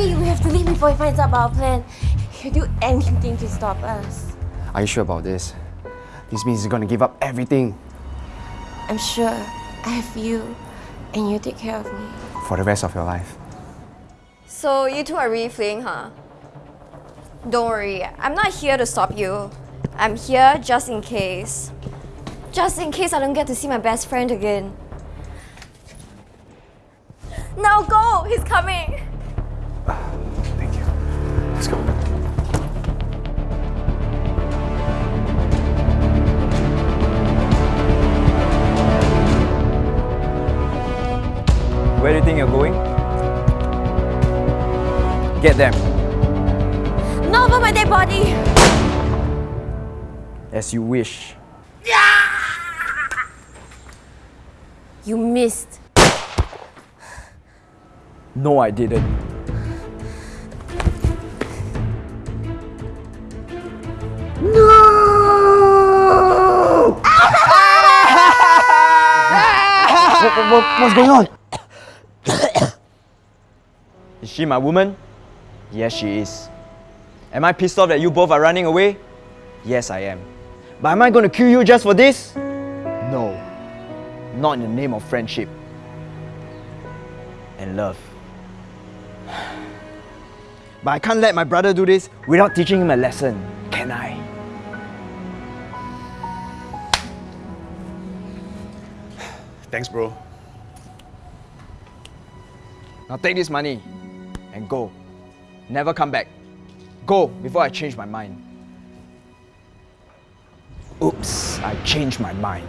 Hurry, we have to leave before he finds out about our plan. He'll do anything to stop us. Are you sure about this? This means he's gonna give up everything I'm sure I have you, and you take care of me. for the rest of your life. So you two are really fleeing, huh? Don't worry, I'm not here to stop you. I'm here just in case. Just in case I don't get to see my best friend again. Now go! He's coming! Where do you think you're going? Get them. Not over my dead body! As you wish. You missed. No, I didn't. What, what, what's going on? Is she my woman? Yes, she is. Am I pissed off that you both are running away? Yes, I am. But am I going to kill you just for this? No. Not in the name of friendship and love. But I can't let my brother do this without teaching him a lesson, can I? Thanks, bro. Now take this money and go. Never come back. Go before I change my mind. Oops, I changed my mind.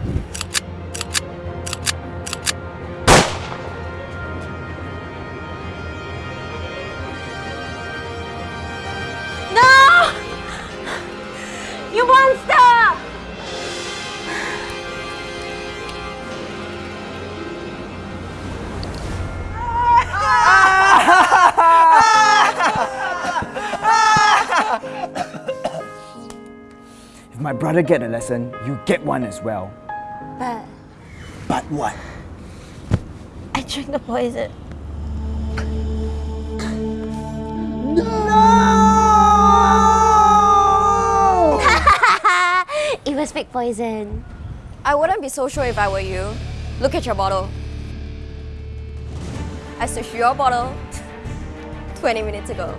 My brother get a lesson, you get one as well. But But what? I drank the poison. No! it was fake poison. I wouldn't be so sure if I were you. Look at your bottle. I switched your bottle 20 minutes ago.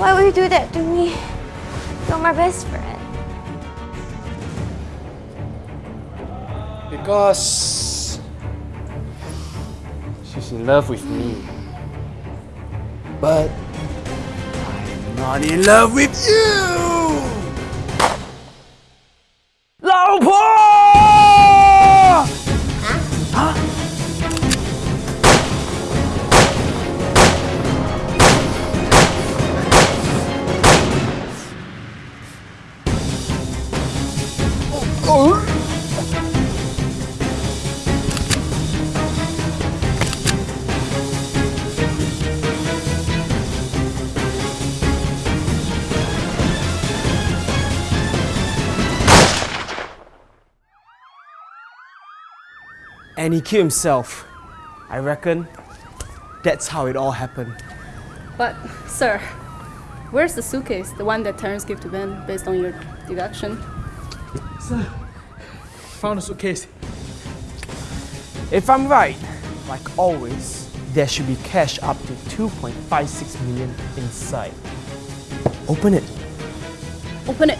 Why would you do that to me? You're my best friend. Because she's in love with me. But I'm not in love with you!！and he killed himself. I reckon that's how it all happened. But, sir, where's the suitcase, the one that Terrence gave to Ben based on your deduction? Sir, found a suitcase. If I'm right, like always, there should be cash up to 2.56 million inside. Open it. Open it.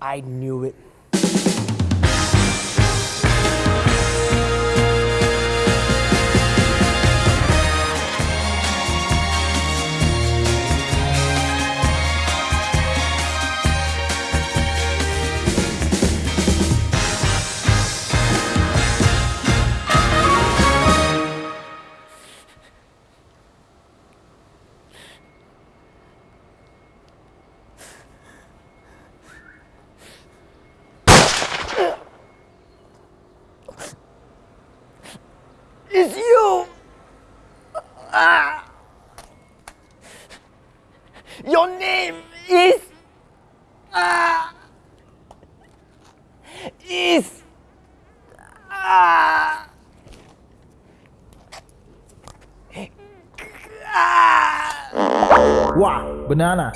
I knew it. It's you! Ah. Your name is. Ah. is. Ah. Wow, banana.